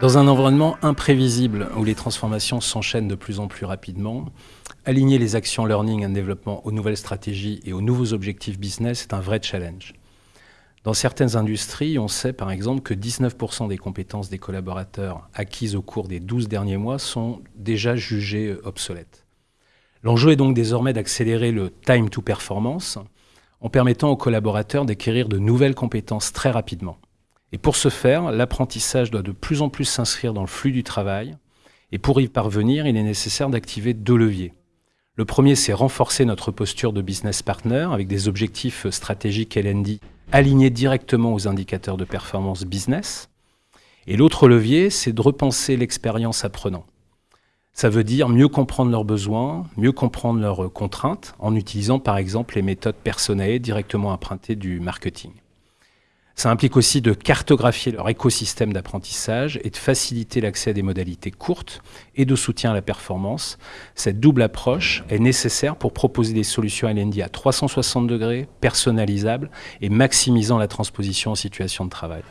Dans un environnement imprévisible où les transformations s'enchaînent de plus en plus rapidement, aligner les actions learning and développement aux nouvelles stratégies et aux nouveaux objectifs business est un vrai challenge. Dans certaines industries, on sait par exemple que 19% des compétences des collaborateurs acquises au cours des 12 derniers mois sont déjà jugées obsolètes. L'enjeu est donc désormais d'accélérer le time to performance en permettant aux collaborateurs d'acquérir de nouvelles compétences très rapidement. Et pour ce faire, l'apprentissage doit de plus en plus s'inscrire dans le flux du travail. Et pour y parvenir, il est nécessaire d'activer deux leviers. Le premier, c'est renforcer notre posture de business partner avec des objectifs stratégiques LND alignés directement aux indicateurs de performance business. Et l'autre levier, c'est de repenser l'expérience apprenant. Ça veut dire mieux comprendre leurs besoins, mieux comprendre leurs contraintes, en utilisant par exemple les méthodes personnelles directement empruntées du marketing. Ça implique aussi de cartographier leur écosystème d'apprentissage et de faciliter l'accès à des modalités courtes et de soutien à la performance. Cette double approche est nécessaire pour proposer des solutions LND à 360 degrés, personnalisables et maximisant la transposition en situation de travail.